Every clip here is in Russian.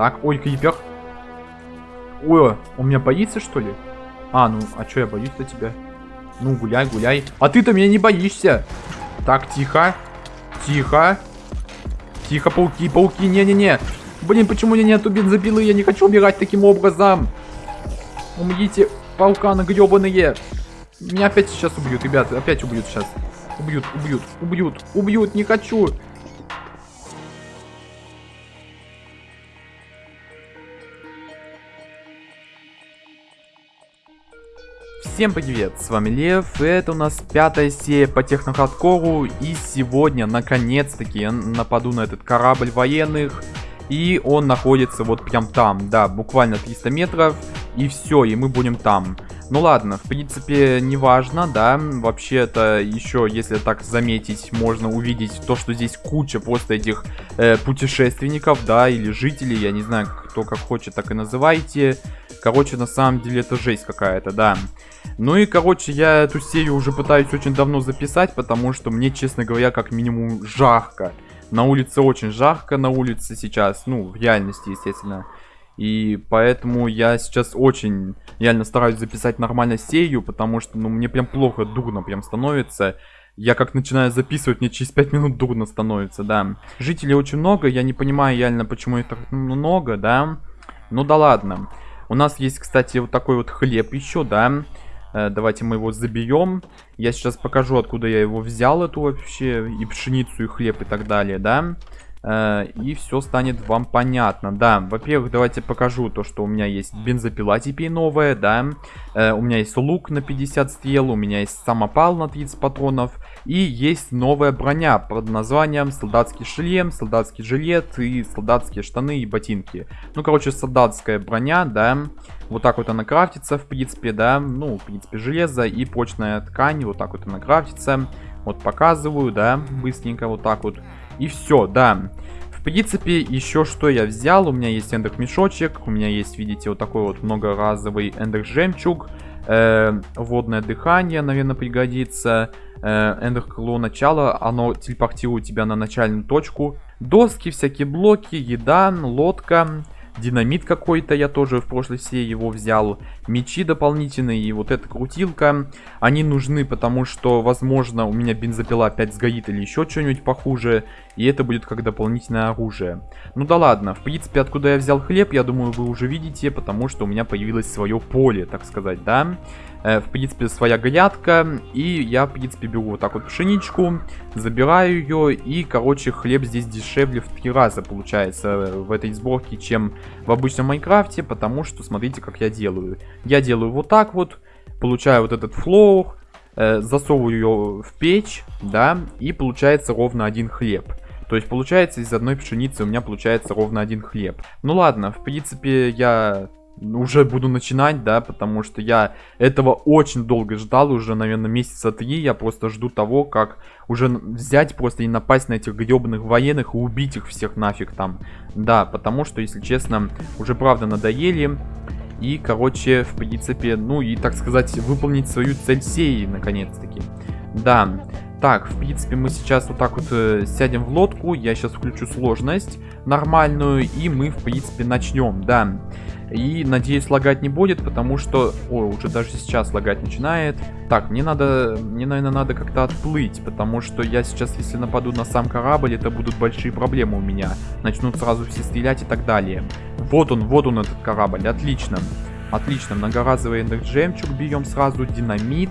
Так, ой, крипер. Ой, он меня боится, что ли? А, ну, а что я боюсь-то тебя? Ну, гуляй, гуляй. А ты-то меня не боишься. Так, тихо. Тихо. Тихо, пауки, пауки, не-не-не. Блин, почему у меня нету бензопилы? Я не хочу убирать таким образом. Умрите, пауканы гребаные. Меня опять сейчас убьют, ребята. Опять убьют сейчас. Убьют, убьют, убьют, убьют. Не хочу. Всем привет, с вами Лев, это у нас пятая серия по технохардкору, и сегодня, наконец-таки, я нападу на этот корабль военных, и он находится вот прям там, да, буквально 300 метров, и все, и мы будем там. Ну ладно, в принципе, не важно, да, вообще-то еще, если так заметить, можно увидеть то, что здесь куча просто этих э, путешественников, да, или жителей, я не знаю, кто как хочет, так и называйте. Короче, на самом деле это жесть какая-то, да. Ну и, короче, я эту серию уже пытаюсь очень давно записать, потому что мне, честно говоря, как минимум жарко. На улице очень жарко, на улице сейчас, ну, в реальности, естественно. И поэтому я сейчас очень реально стараюсь записать нормально серию, потому что, ну, мне прям плохо, дурно прям становится. Я как начинаю записывать, мне через 5 минут дурно становится, да. Жителей очень много, я не понимаю реально, почему их так много, да. Ну да ладно. У нас есть, кстати, вот такой вот хлеб еще, да. Э, давайте мы его заберем. Я сейчас покажу, откуда я его взял, эту вообще, и пшеницу, и хлеб, и так далее, да. Э, и все станет вам понятно. Да, во-первых, давайте покажу то, что у меня есть бензопила теперь новая, да. Э, у меня есть лук на 50 стрел, у меня есть самопал на 30 патронов. И есть новая броня под названием солдатский шлем, солдатский жилет и солдатские штаны и ботинки. Ну, короче, солдатская броня, да. Вот так вот она крафтится, в принципе, да. Ну, в принципе, железо и прочная ткань, вот так вот она крафтится. Вот показываю, да, быстренько вот так вот. И все, да. В принципе, еще что я взял. У меня есть эндер мешочек. У меня есть, видите, вот такой вот многоразовый эндер жемчуг. Э, водное дыхание, наверное, пригодится. Э, эндер крыло начала. Оно телепортирует тебя на начальную точку. Доски, всякие блоки, еда, лодка. Динамит какой-то я тоже в прошлой серии его взял. Мечи дополнительные и вот эта крутилка. Они нужны, потому что, возможно, у меня бензопила опять сгорит или еще что-нибудь похуже. И это будет как дополнительное оружие. Ну да ладно, в принципе, откуда я взял хлеб, я думаю, вы уже видите, потому что у меня появилось свое поле, так сказать, да. Э, в принципе, своя грядка. И я, в принципе, беру вот так вот пшеничку, забираю ее. И, короче, хлеб здесь дешевле в три раза получается в этой сборке, чем в обычном Майнкрафте. Потому что, смотрите, как я делаю. Я делаю вот так вот, получаю вот этот флоу, э, засовываю ее в печь, да, и получается ровно один хлеб. То есть получается из одной пшеницы у меня получается ровно один хлеб. Ну ладно, в принципе я уже буду начинать, да, потому что я этого очень долго ждал, уже, наверное, месяца три, я просто жду того, как уже взять просто и напасть на этих гребаных военных и убить их всех нафиг там, да, потому что, если честно, уже правда надоели, и, короче, в принципе, ну и, так сказать, выполнить свою цель сеи, наконец-таки, да, так, в принципе, мы сейчас вот так вот э, сядем в лодку. Я сейчас включу сложность нормальную. И мы, в принципе, начнем, да. И, надеюсь, лагать не будет, потому что... Ой, уже даже сейчас лагать начинает. Так, мне надо... Мне, наверное, надо как-то отплыть, потому что я сейчас, если нападу на сам корабль, это будут большие проблемы у меня. Начнут сразу все стрелять и так далее. Вот он, вот он, этот корабль. Отлично. Отлично, многоразовый жемчуг берем сразу, динамит.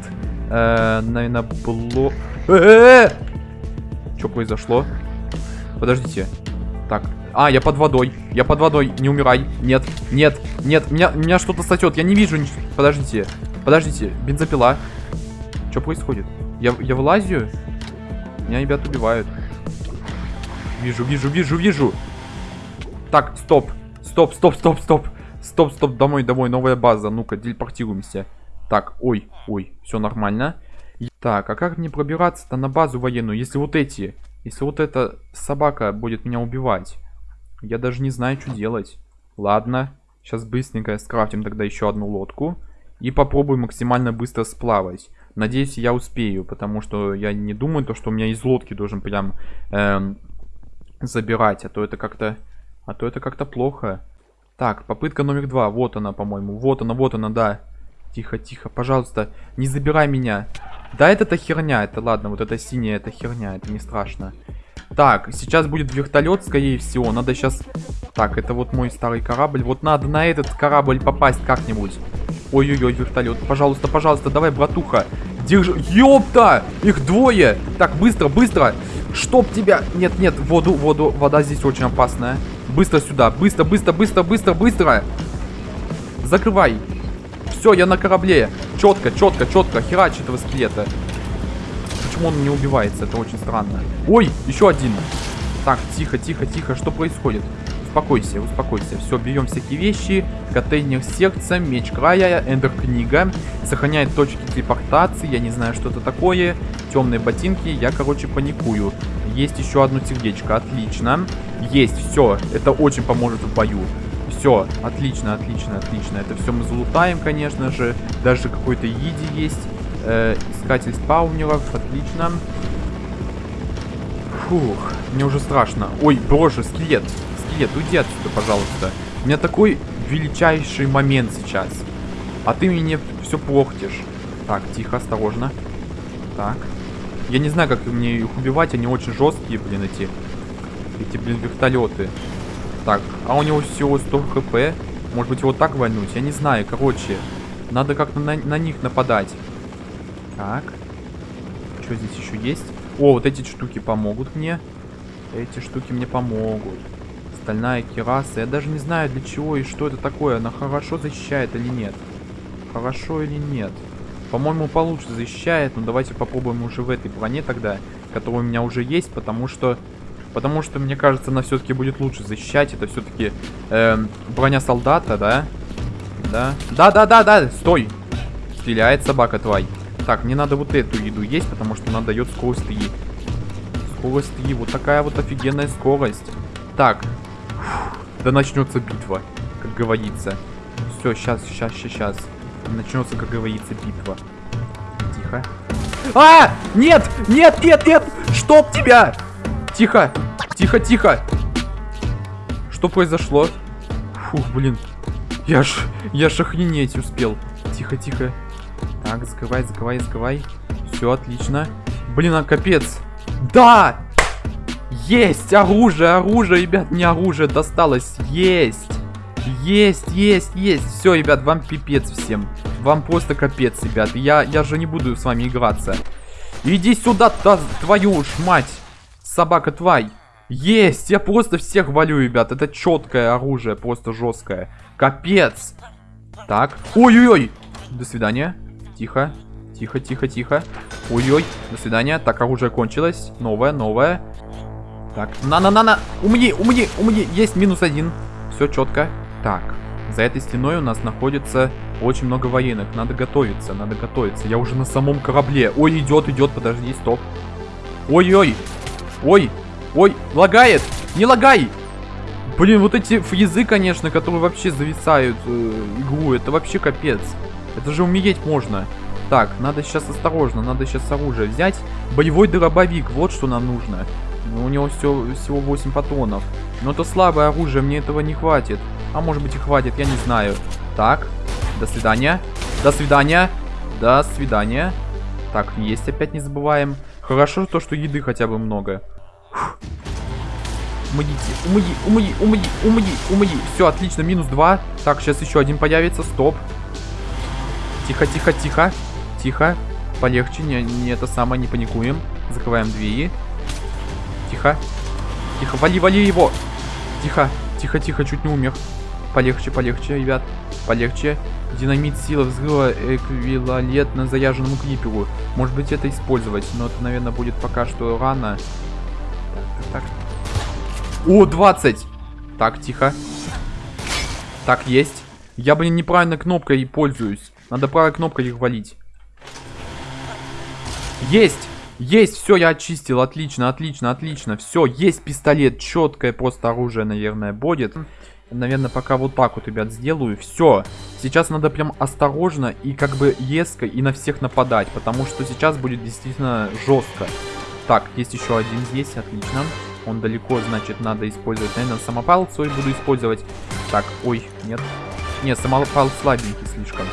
Э, наверное, блок... Э Что произошло? Подождите. Так. А, я под водой. Я под водой. Не умирай. Нет, нет, нет. Меня, меня что-то сосет. Я не вижу ничего. Подождите. Подождите. Бензопила. Что происходит? Я, я вылазю? Меня ребят убивают. Вижу, вижу, вижу, вижу. Так, стоп. Стоп, стоп, стоп, стоп. Стоп, стоп, домой, домой, новая база. Ну-ка, телепортируемся. Так, ой, ой, все нормально. Так, а как мне пробираться-то на базу военную, если вот эти, если вот эта собака будет меня убивать? Я даже не знаю, что делать. Ладно, сейчас быстренько скрафтим тогда еще одну лодку. И попробуем максимально быстро сплавать. Надеюсь, я успею, потому что я не думаю, то, что у меня из лодки должен прям эм, забирать. А то это как-то... А то это как-то плохо. Так, попытка номер два. Вот она, по-моему. Вот она, вот она, да. Тихо, тихо, пожалуйста, не забирай меня. Да, это-то херня, это ладно, вот это синяя, это херня, это не страшно. Так, сейчас будет вертолет, скорее всего. Надо сейчас... Так, это вот мой старый корабль. Вот надо на этот корабль попасть как-нибудь. Ой-ой-ой, вертолет. Пожалуйста, пожалуйста, давай, братуха. Держи. Ёпта! Их двое! Так, быстро, быстро! Чтоб тебя... Нет, нет, воду, воду. Вода здесь очень опасная. Быстро сюда. Быстро, быстро, быстро, быстро, быстро. Закрывай. Все, я на корабле. Четко, четко, четко. Херач этого скелета. Почему он не убивается? Это очень странно. Ой, еще один. Так, тихо, тихо, тихо. Что происходит? Успокойся, успокойся. Все, берем всякие вещи. Контейнер сердца, меч края, эндер книга. Сохраняет точки телепортации. Я не знаю, что это такое. Темные ботинки. Я, короче, паникую. Есть еще одно сердечко. Отлично. Есть, все. Это очень поможет в бою. Все, отлично, отлично, отлично. Это все мы залутаем, конечно же. Даже какой-то иди есть. Э, искатель спаунеров, отлично. Фух, мне уже страшно. Ой, боже, скелет. Скелет, уйди отсюда, пожалуйста. У меня такой величайший момент сейчас. А ты мне все портишь. Так, тихо, осторожно. Так. Я не знаю, как мне их убивать. Они очень жесткие, блин, эти... Эти, блин, вертолеты. Так, а у него всего 100 хп. Может быть, его так вальнуть? Я не знаю, короче. Надо как-то на, на них нападать. Так. Что здесь еще есть? О, вот эти штуки помогут мне. Эти штуки мне помогут. Стальная кераса. Я даже не знаю, для чего и что это такое. Она хорошо защищает или нет. Хорошо или нет. По-моему, получше защищает. Но давайте попробуем уже в этой броне тогда. Которая у меня уже есть. Потому что... Потому что, мне кажется, она все-таки будет лучше защищать. Это все-таки э, броня солдата, да? Да. Да-да-да-да. Стой. Стреляет собака твой. Так, мне надо вот эту еду есть, потому что она дает скорость 3. Скорость 3. Вот такая вот офигенная скорость. Так. Да начнется битва, как говорится. Все, сейчас, сейчас, сейчас. Начнется, как говорится, битва. Тихо. А! Нет! Нет, нет, нет! Чтоб тебя! Тихо! Тихо, тихо! Что произошло? Фух, блин. Я ж... Я ж охренеть успел. Тихо, тихо. Так, закрывай, закрывай, закрывай. Все, отлично. Блин, а капец. Да! Есть! Оружие, оружие, ребят, мне оружие досталось. Есть! Есть, есть, есть. Все, ребят, вам пипец всем. Вам просто капец, ребят. Я, я же не буду с вами играться. Иди сюда, та, твою ж мать. Собака твой. Есть! Я просто всех валю, ребят. Это четкое оружие, просто жесткое. Капец. Так. Ой-ой-ой. До свидания. Тихо. Тихо, тихо, тихо. Ой-ой. До свидания. Так, оружие кончилось. Новое, новое. Так. На-на-на-на. Умни, умни, умни. Есть минус один. Все четко. Так. За этой стеной у нас находится очень много военных. Надо готовиться, надо готовиться. Я уже на самом корабле. Ой, идет, идет. Подожди, стоп. Ой-ой. Ой. Ой, лагает. Не лагай. Блин, вот эти фризы, конечно, которые вообще зависают э, игру. Это вообще капец. Это же умереть можно. Так, надо сейчас осторожно, надо сейчас оружие взять. Боевой дробовик, вот что нам нужно. У него все, всего 8 патронов. Но это слабое оружие, мне этого не хватит. А может быть и хватит, я не знаю. Так, до свидания. До свидания. До свидания. Так, есть опять не забываем. Хорошо то, что еды хотя бы много. Умоите, умои, умои, умои, умои, умои. Все, отлично, минус 2. Так, сейчас еще один появится, стоп. Тихо, тихо, тихо. Тихо. Полегче, не, не это самое, не паникуем. Закрываем двери. Тихо. Тихо, вали, вали его. Тихо, тихо, тихо, чуть не умер. Полегче, полегче, ребят. Полегче. Динамит, сила взрыва эквивалентно заряженному криперу. Может быть это использовать, но это, наверное, будет пока что рано. Так, так. О, 20! Так, тихо. Так, есть. Я, блин, неправильно кнопкой пользуюсь. Надо правой кнопкой их валить. Есть! Есть! Все, я очистил. Отлично, отлично, отлично. Все, есть пистолет. Четкое просто оружие, наверное, будет. Наверное, пока вот так вот, ребят, сделаю. Все. Сейчас надо прям осторожно и как бы еско и на всех нападать. Потому что сейчас будет действительно жестко. Так, есть еще один здесь. Отлично. Он далеко, значит, надо использовать. Наверное, самопал свой буду использовать. Так, ой, нет. Нет, самопал слабенький слишком.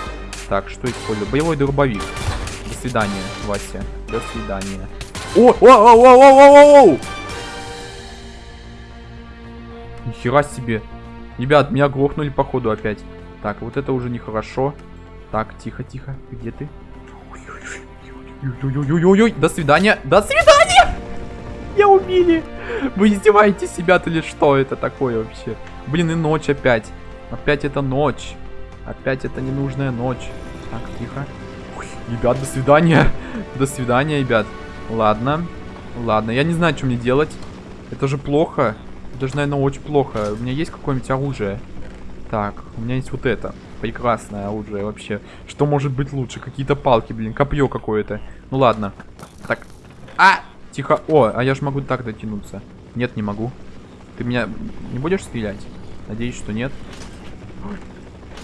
Так, что использую? Боевой дробовик. До свидания, Вася. До свидания. О, о, о, о, о, о, о, о! Нихера себе. Ребят, меня грохнули походу опять. Так, вот это уже нехорошо. Так, тихо, тихо. Где ты? Ой-ой-ой-ой-ой. До свидания. До свидания! Я убили. Вы издеваетесь себя или что это такое вообще? Блин, и ночь опять. Опять это ночь. Опять это ненужная ночь. Так, тихо. Ой, ребят, до свидания. До свидания, ребят. Ладно. Ладно, я не знаю, что мне делать. Это же плохо. Это же, наверное, очень плохо. У меня есть какое-нибудь оружие? Так, у меня есть вот это. Прекрасное оружие вообще. Что может быть лучше? Какие-то палки, блин. Копье какое-то. Ну ладно. Так. А! Тихо. О, а я же могу так дотянуться. Нет, не могу. Ты меня не будешь стрелять? Надеюсь, что нет.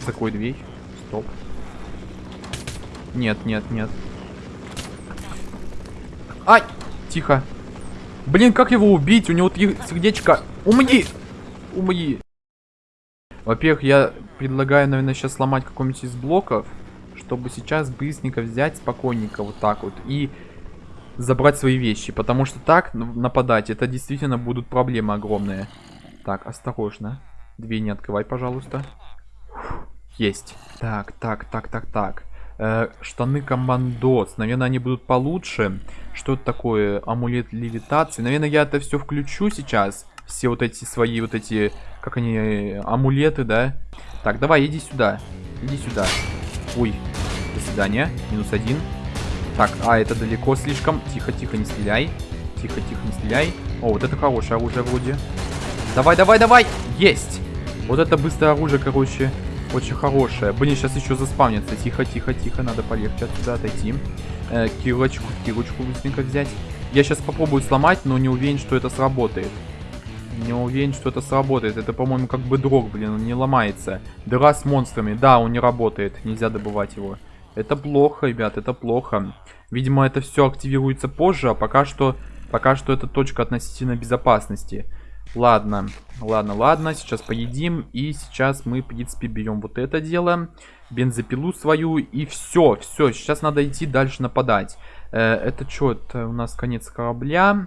Закрой дверь. Стоп. Нет, нет, нет. Ай! Тихо. Блин, как его убить? У него сердечко... Умни! Умни! Во-первых, я предлагаю, наверное, сейчас сломать какой-нибудь из блоков, чтобы сейчас быстренько взять спокойненько вот так вот и забрать свои вещи. Потому что так нападать, это действительно будут проблемы огромные. Так, осторожно. Дверь не открывай, пожалуйста. Есть. Так, так, так, так, так. Э, штаны командос. Наверное, они будут получше. Что это такое? Амулет левитации. Наверное, я это все включу сейчас. Все вот эти свои вот эти, как они, амулеты, да? Так, давай, иди сюда. Иди сюда. Ой, до свидания. Минус один. Так, а, это далеко слишком. Тихо, тихо, не стреляй. Тихо, тихо, не стреляй. О, вот это хорошее оружие вроде. Давай, давай, давай! Есть! Вот это быстрое оружие, короче, очень хорошее. Блин, сейчас еще заспавнится. Тихо, тихо, тихо. Надо полегче отсюда отойти. Э, кирочку, кирочку быстренько взять. Я сейчас попробую сломать, но не уверен, что это сработает. Не уверен, что это сработает. Это, по-моему, как бы дрог, блин, он не ломается. Дыра с монстрами. Да, он не работает. Нельзя добывать его. Это плохо, ребят, это плохо. Видимо, это все активируется позже, а пока что... Пока что это точка относительно безопасности. Ладно, ладно, ладно, сейчас поедим. И сейчас мы, в принципе, берем вот это дело. Бензопилу свою. И все, все, сейчас надо идти дальше нападать. Э, это что, это у нас конец корабля.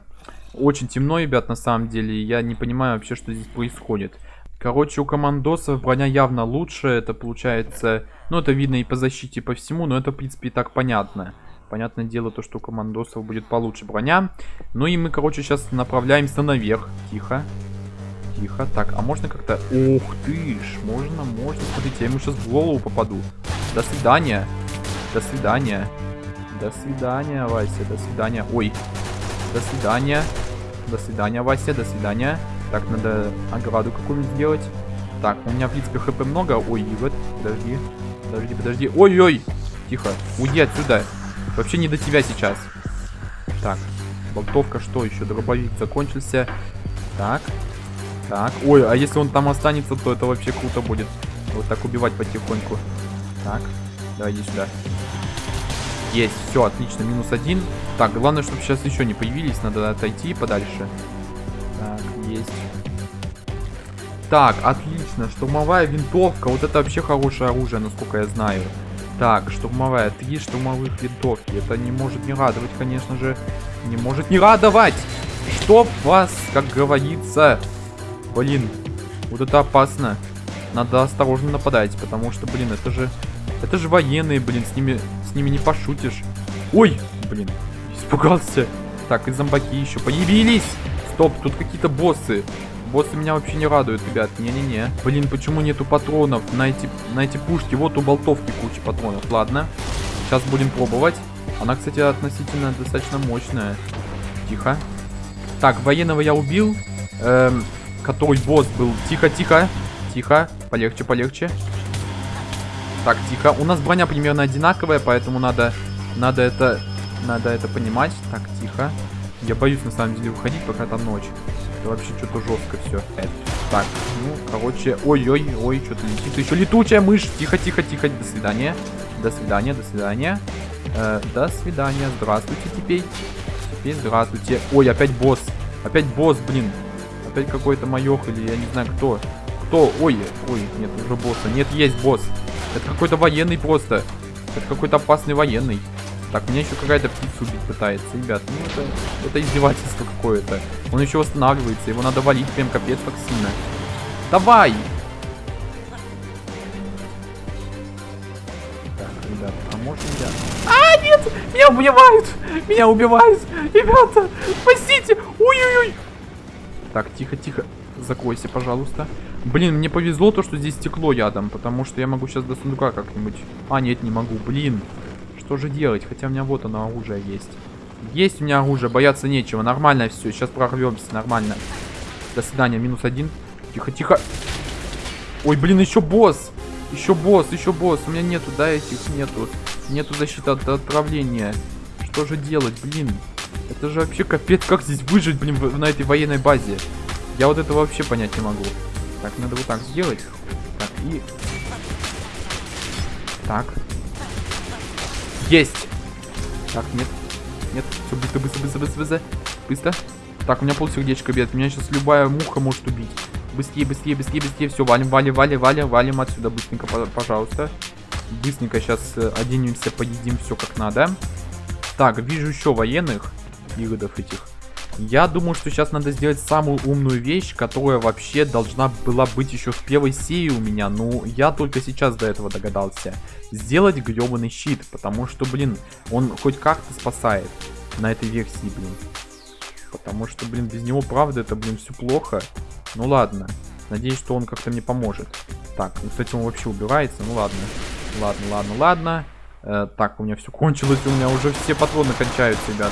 Очень темно, ребят, на самом деле. Я не понимаю вообще, что здесь происходит. Короче, у командосов броня явно лучше. Это получается... Ну, это видно и по защите, и по всему. Но это, в принципе, и так понятно. Понятное дело, то, что у командосов будет получше броня. Ну и мы, короче, сейчас направляемся наверх. Тихо. Тихо. Так, а можно как-то... Ух ты ж, можно, можно. Смотрите, я ему сейчас в голову попаду. До свидания. До свидания. До свидания, Вася. До свидания. Ой. До свидания. До свидания, Вася. До свидания. Так, надо ограду какую-нибудь сделать. Так, у меня, в принципе, хп много. Ой, вот, подожди. Подожди, подожди. Ой-ой. Тихо. Уйди отсюда. Вообще не до тебя сейчас. Так, болтовка, что еще? Дробовик закончился. Так, так. Ой, а если он там останется, то это вообще круто будет. Вот так убивать потихоньку. Так, давай иди сюда. Есть, все, отлично, минус один. Так, главное, чтобы сейчас еще не появились, надо отойти подальше. Так, есть. Так, отлично, штурмовая винтовка, вот это вообще хорошее оружие, насколько я знаю. Так, штурмовая. Три штурмовых винтовки. Это не может не радовать, конечно же. Не может не радовать! Чтоб вас, как говорится... Блин, вот это опасно. Надо осторожно нападать, потому что, блин, это же... Это же военные, блин, с ними, с ними не пошутишь. Ой, блин, испугался. Так, и зомбаки еще появились. Стоп, тут какие-то боссы. Боссы меня вообще не радуют, ребят. Не-не-не. Блин, почему нету патронов на эти, на эти пушки? Вот у болтовки куча патронов. Ладно. Сейчас будем пробовать. Она, кстати, относительно достаточно мощная. Тихо. Так, военного я убил. Эм, который босс был. Тихо, тихо. Тихо. Полегче, полегче. Так, тихо. У нас броня примерно одинаковая, поэтому надо, надо это, надо это понимать. Так, тихо. Я боюсь, на самом деле, выходить, пока там ночь. Это вообще что-то жестко все. Так, ну, короче, ой-ой-ой, что-то летит. Еще летучая мышь. Тихо, тихо, тихо. До свидания. До свидания, до свидания. Э, до свидания. Здравствуйте теперь. Теперь здравствуйте. Ой, опять босс. Опять босс, блин. Опять какой-то майох или я не знаю кто. Кто? Ой, ой, нет уже босса. Нет, есть босс. Это какой-то военный просто. Это какой-то опасный военный. Так, меня еще какая-то птица убить пытается. Ребят, ну это, это издевательство какое-то. Он еще восстанавливается. Его надо валить прям капец как сильно. Давай! Так, ребят, а можно я... А, нет! Меня убивают! Меня убивают! Ребята, спасите! Ой-ой-ой! Так, тихо-тихо. Закройся, пожалуйста. Блин, мне повезло то, что здесь стекло ядом, потому что я могу сейчас до сундука как-нибудь... А, нет, не могу, блин. Что же делать? Хотя у меня вот оно оружие есть. Есть у меня оружие, бояться нечего. Нормально все, сейчас прорвемся, нормально. До свидания, минус один. Тихо, тихо. Ой, блин, еще босс. Еще босс, еще босс. У меня нету, да, этих нету. Нету защиты от отправления. Что же делать, блин? Это же вообще капец, как здесь выжить, блин, на этой военной базе. Я вот это вообще понять не могу. Так, надо вот так сделать. Так, и... Так. Есть! Так, нет. Нет, все быстро, быстро, быстро, быстро, быстро. Быстро. Так, у меня пол сердечка бьет. Меня сейчас любая муха может убить. Быстрее, быстрее, быстрее, быстрее. Все, валим, валим, валим, валим, валим отсюда быстренько, пожалуйста. Быстренько сейчас э, оденемся, поедим все как надо. Так, вижу еще военных. Иродов этих. Я думаю, что сейчас надо сделать самую умную вещь, которая вообще должна была быть еще в первой серии у меня. Ну, я только сейчас до этого догадался. Сделать гребаный щит, потому что, блин, он хоть как-то спасает на этой версии, блин. Потому что, блин, без него, правда, это, блин, все плохо. Ну ладно. Надеюсь, что он как-то мне поможет. Так, ну, кстати, он вообще убирается. Ну ладно. Ладно, ладно, ладно. Э, так, у меня все кончилось. У меня уже все патроны кончаются, ребят.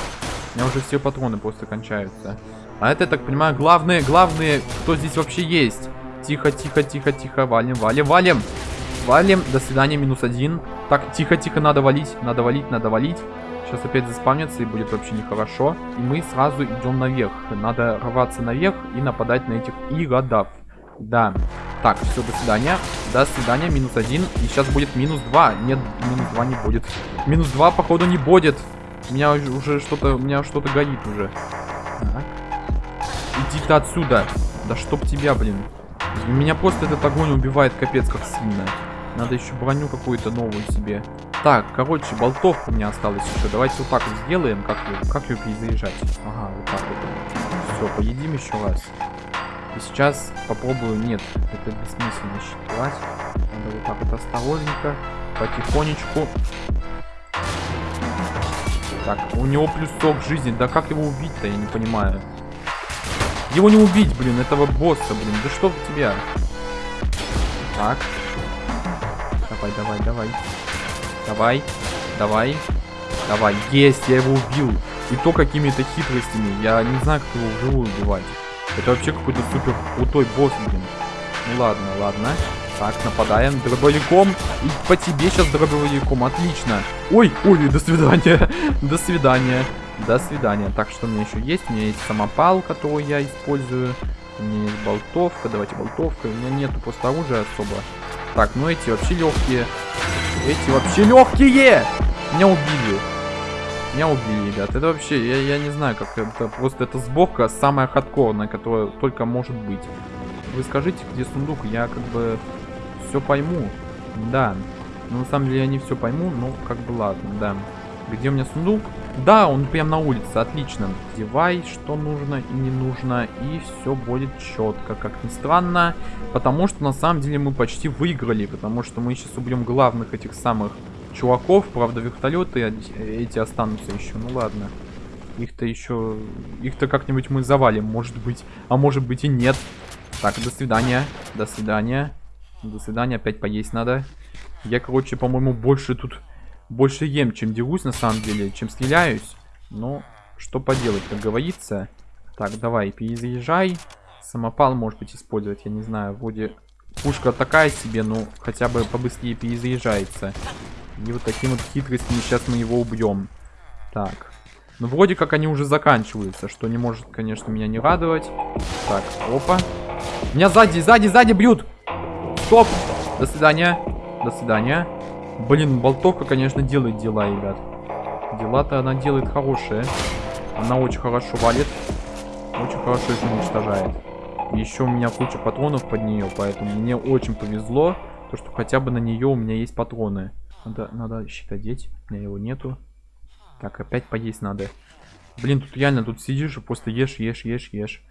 У меня уже все патроны просто кончаются. А это, так понимаю, главные, главные, кто здесь вообще есть. Тихо, тихо, тихо, тихо. Валим, валим, валим. Валим. До свидания, минус один. Так, тихо, тихо, надо валить. Надо валить, надо валить. Сейчас опять заспавнится и будет вообще нехорошо. И мы сразу идем наверх. Надо рваться наверх и нападать на этих иродов. Да. Так, все, до свидания. До свидания, минус один. И сейчас будет минус два. Нет, минус два не будет. Минус два, походу, не будет. У меня уже что-то, у меня что-то горит уже. Так. Иди ты отсюда. Да чтоб тебя, блин. Меня просто этот огонь убивает капец как сильно. Надо еще броню какую-то новую себе. Так, короче, болтовка у меня осталась еще. Давайте вот так вот сделаем. Как ее, как ее перезаряжать? Ага, вот так вот. Все, поедим еще раз. И сейчас попробую... Нет, это бессмысленно считать. Надо вот так вот осторожненько, потихонечку. Так, у него плюс сок жизни. Да как его убить-то, я не понимаю. Его не убить, блин, этого босса, блин. Да что в тебя? Так. Давай, давай, давай. Давай, давай, давай. Есть, я его убил. И то какими-то хитростями. Я не знаю, как его вживую убивать. Это вообще какой-то супер крутой босс, блин. Ну ладно, ладно. Так, нападаем дробовиком. И по тебе сейчас дробовиком. Отлично. Ой, ой, до свидания. до свидания. До свидания. Так, что у меня еще есть? У меня есть самопал, который я использую. У меня есть болтовка. Давайте болтовка. У меня нету просто оружия особо. Так, ну эти вообще легкие. Эти вообще легкие! Меня убили. Меня убили, ребят. Это вообще, я, я не знаю, как это. Просто эта сборка самая хардкорная, которая только может быть. Вы скажите, где сундук, я как бы все пойму. Да. Но на самом деле я не все пойму, но как бы ладно, да. Где у меня сундук? Да, он прям на улице, отлично. Девай, что нужно и не нужно, и все будет четко, как ни странно. Потому что на самом деле мы почти выиграли, потому что мы сейчас убьем главных этих самых чуваков. Правда, вертолеты эти останутся еще, ну ладно. Их-то еще... Их-то как-нибудь мы завалим, может быть. А может быть и нет. Так, до свидания. До свидания. До свидания, опять поесть надо. Я, короче, по-моему, больше тут больше ем, чем дерусь, на самом деле, чем стреляюсь. Но что поделать, как говорится. Так, давай, перезаряжай. Самопал, может быть, использовать, я не знаю. Вроде пушка такая себе, но хотя бы побыстрее перезаряжается. И вот таким вот хитростями сейчас мы его убьем. Так. Ну, вроде как они уже заканчиваются, что не может, конечно, меня не радовать. Так, опа. Меня сзади, сзади, сзади бьют! Стоп! До свидания. До свидания. Блин, болтовка, конечно, делает дела, ребят. Дела-то она делает хорошие. Она очень хорошо валит. Очень хорошо их уничтожает. Еще у меня куча патронов под нее, поэтому мне очень повезло, то что хотя бы на нее у меня есть патроны. Надо, надо щит одеть, у меня его нету. Так, опять поесть надо. Блин, тут реально, тут сидишь и просто ешь, ешь, ешь, ешь.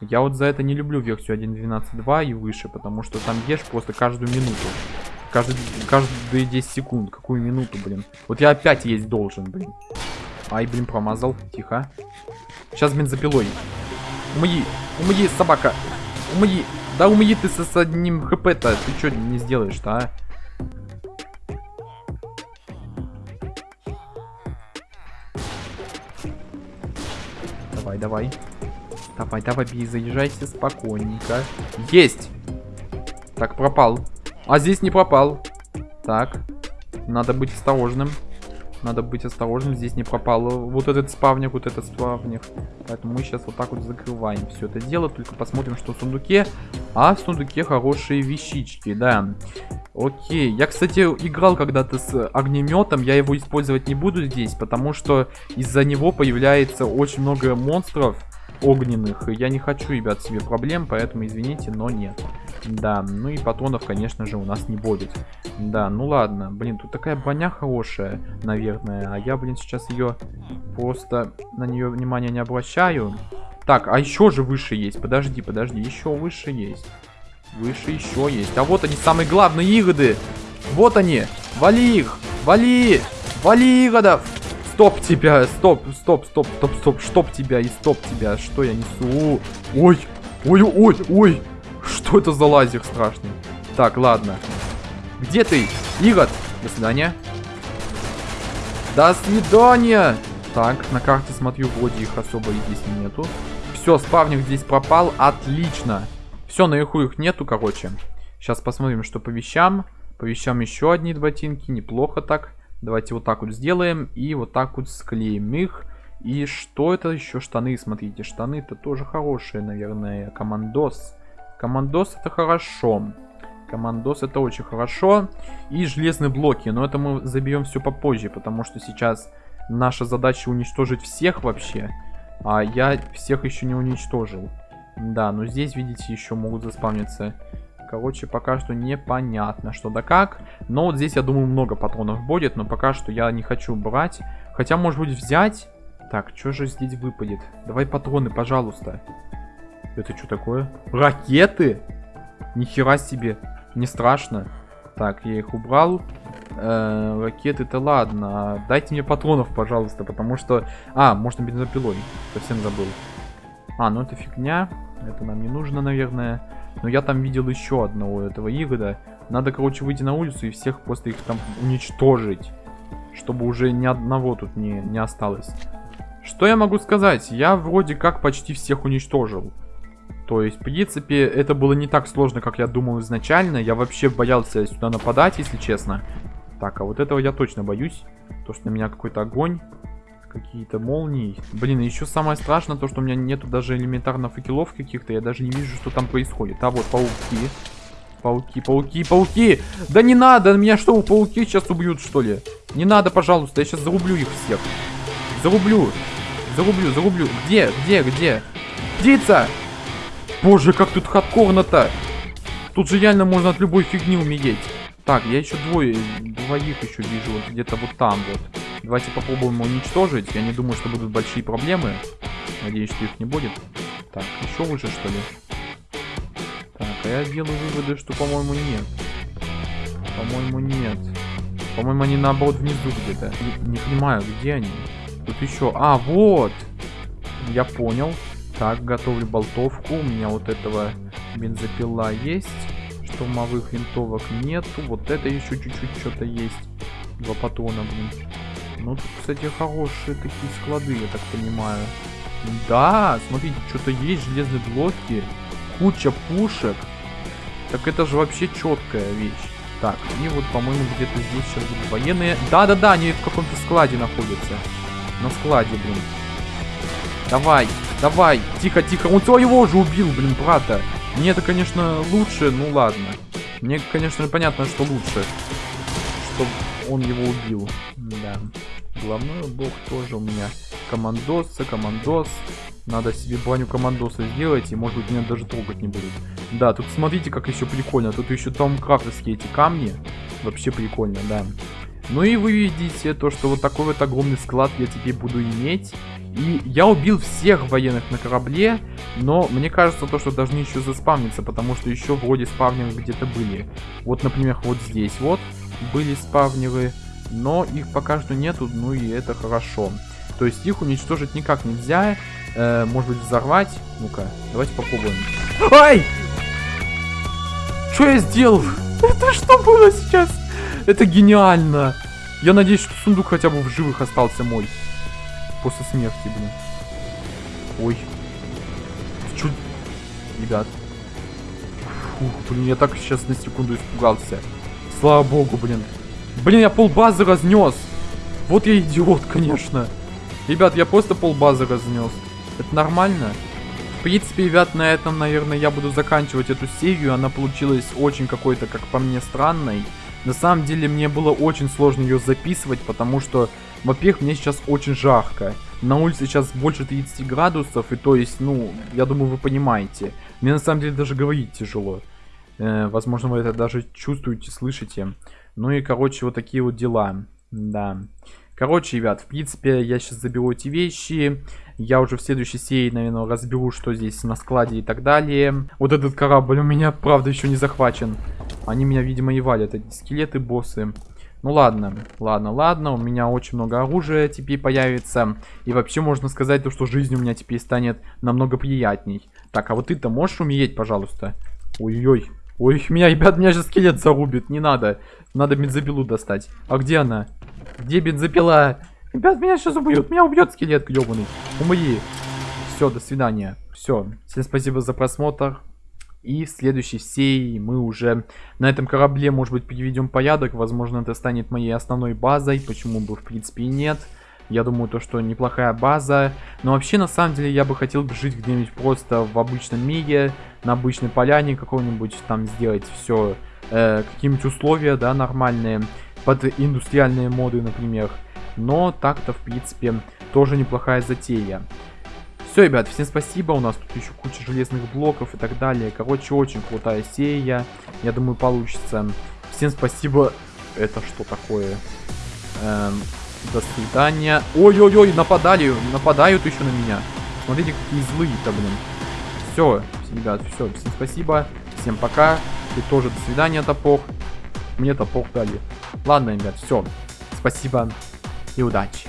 Я вот за это не люблю версию 1.12.2 и выше, потому что там ешь просто каждую минуту. Каждый, каждые 10 секунд. Какую минуту, блин. Вот я опять есть должен, блин. Ай, блин, промазал. Тихо. Сейчас бензопилой. Умои, умои, собака. Умои. Да умои ты с, с одним хп-то. Ты что не сделаешь-то, а? Давай, давай. Давай, давай, бей, заезжайте спокойненько. Есть! Так, пропал. А здесь не пропал. Так. Надо быть осторожным. Надо быть осторожным. Здесь не пропал вот этот спавник, вот этот спавник. Поэтому мы сейчас вот так вот закрываем все это дело. Только посмотрим, что в сундуке. А в сундуке хорошие вещички, да. Окей. Я, кстати, играл когда-то с огнеметом. Я его использовать не буду здесь, потому что из-за него появляется очень много монстров огненных. Я не хочу, ребят, себе проблем, поэтому извините, но нет. Да, ну и патронов, конечно же, у нас не будет. Да, ну ладно. Блин, тут такая броня хорошая, наверное. А я, блин, сейчас ее просто на нее внимания не обращаю. Так, а еще же выше есть. Подожди, подожди, еще выше есть. Выше еще есть. А вот они, самые главные игоды. Вот они. Вали их. Вали. Вали игодов. Стоп тебя, стоп, стоп, стоп, стоп, стоп, стоп тебя и стоп тебя. Что я несу? Ой, ой, ой, ой. Что это за лазер страшный? Так, ладно. Где ты, Игорь? До свидания. До свидания. Так, на карте смотрю, вроде их особо и здесь нету. Все, спавник здесь пропал. Отлично. Все, наверху их нету, короче. Сейчас посмотрим, что по вещам. По вещам еще одни ботинки. Неплохо так. Давайте вот так вот сделаем. И вот так вот склеим их. И что это еще? Штаны, смотрите. Штаны-то тоже хорошие, наверное. Командос. Командос это хорошо. Командос это очень хорошо. И железные блоки. Но это мы заберем все попозже. Потому что сейчас наша задача уничтожить всех вообще. А я всех еще не уничтожил. Да, но здесь, видите, еще могут заспавниться Короче, пока что непонятно, что да как. Но вот здесь, я думаю, много патронов будет. Но пока что я не хочу брать. Хотя, может быть, взять. Так, что же здесь выпадет? Давай патроны, пожалуйста. Это что такое? Ракеты? Нихера себе. Не страшно. Так, я их убрал. Э, ракеты-то ладно. Дайте мне патронов, пожалуйста, потому что... А, можно бензопилой. Совсем забыл. А, ну это фигня. Это нам не нужно, наверное. Но я там видел еще одного этого Игода. Надо, короче, выйти на улицу и всех просто их там уничтожить. Чтобы уже ни одного тут не, не осталось. Что я могу сказать? Я вроде как почти всех уничтожил. То есть, в принципе, это было не так сложно, как я думал изначально. Я вообще боялся сюда нападать, если честно. Так, а вот этого я точно боюсь. То, что на меня какой-то огонь какие-то молнии. Блин, еще самое страшное то, что у меня нету даже элементарно факелов каких-то. Я даже не вижу, что там происходит. А вот пауки. Пауки, пауки, пауки! Да не надо! Меня что, пауки сейчас убьют, что ли? Не надо, пожалуйста, я сейчас зарублю их всех. Зарублю. Зарублю, зарублю. Где, где, где? Птица! Боже, как тут хардкорно-то! Тут же реально можно от любой фигни умереть. Так, я еще двое, двоих еще вижу, вот где-то вот там вот. Давайте попробуем уничтожить. Я не думаю, что будут большие проблемы. Надеюсь, что их не будет. Так, еще выше, что ли? Так, а я делаю выводы, что, по-моему, нет. По-моему, нет. По-моему, они наоборот внизу где-то. Не, не понимаю, где они? Тут еще... А, вот! Я понял. Так, готовлю болтовку. У меня вот этого бензопила есть. Штурмовых винтовок нету. Вот это еще чуть-чуть что-то есть. Два патрона, блин. Ну, тут, кстати, хорошие такие склады, я так понимаю. Да, смотрите, что-то есть, железные блоки, куча пушек. Так это же вообще четкая вещь. Так, они вот, по-моему, где-то здесь сейчас будут военные. Да-да-да, они в каком-то складе находятся. На складе, блин. Давай, давай, тихо-тихо. Он своего уже убил, блин, брата. Мне это, конечно, лучше, ну ладно. Мне, конечно, понятно, что лучше. Что он его убил. Да. Главной бог тоже у меня командос, командос. Надо себе баню командоса сделать, и может быть меня даже трогать не будут. Да, тут смотрите, как еще прикольно. Тут еще там крафтерские эти камни. Вообще прикольно, да. Ну и вы видите то, что вот такой вот огромный склад я теперь буду иметь. И я убил всех военных на корабле, но мне кажется то, что должны еще заспавниться, потому что еще вроде спавнеры где-то были. Вот, например, вот здесь вот были спавнеры, но их пока что нету, ну и это хорошо. То есть их уничтожить никак нельзя, э, может быть взорвать. Ну-ка, давайте попробуем. Ай! Что я сделал? Это что было сейчас? Это гениально. Я надеюсь, что сундук хотя бы в живых остался мой. После смерти, блин. Ой. Чуть... Ребят. Фух, блин, я так сейчас на секунду испугался. Слава богу, блин. Блин, я полбазы разнес. Вот я идиот, конечно. Ребят, я просто полбазы разнес. Это нормально? В принципе, ребят, на этом, наверное, я буду заканчивать эту серию. Она получилась очень какой-то, как по мне, странной. На самом деле мне было очень сложно ее записывать, потому что, во-первых, мне сейчас очень жарко. На улице сейчас больше 30 градусов, и то есть, ну, я думаю, вы понимаете. Мне на самом деле даже говорить тяжело. Э, возможно, вы это даже чувствуете, слышите. Ну и, короче, вот такие вот дела. Да. Короче, ребят, в принципе, я сейчас заберу эти вещи. Я уже в следующей серии, наверное, разберу, что здесь на складе и так далее. Вот этот корабль у меня, правда, еще не захвачен. Они меня, видимо, и валят, эти скелеты, боссы. Ну ладно, ладно, ладно, у меня очень много оружия теперь появится. И вообще можно сказать, то, что жизнь у меня теперь станет намного приятней. Так, а вот ты-то можешь умереть, пожалуйста? Ой-ой, ой, меня, ребят, меня же скелет зарубит, не надо. Надо бензопилу достать. А где она? Где бензопила? Ребят, меня сейчас убьют. Меня убьет скелет гребаный. Умри. Все, до свидания. Все. Всем спасибо за просмотр. И в следующей серии мы уже на этом корабле, может быть, приведем порядок. Возможно, это станет моей основной базой. Почему бы, в принципе, и нет. Я думаю, то, что неплохая база. Но вообще, на самом деле, я бы хотел жить где-нибудь просто в обычном мире. На обычной поляне какой-нибудь. Там сделать все, э, какие-нибудь условия, да, нормальные под индустриальные моды, например. Но так-то, в принципе, тоже неплохая затея. Все, ребят, всем спасибо. У нас тут еще куча железных блоков и так далее. Короче, очень крутая серия. Я думаю, получится. Всем спасибо. Это что такое? Эм, до свидания. Ой-ой-ой, нападали. Нападают еще на меня. Смотрите, какие злые-то, блин. Все, ребят, все. Всем спасибо. Всем пока. Ты тоже до свидания, топор. Мне топор дали. Ладно, ребят, все. Спасибо и удачи.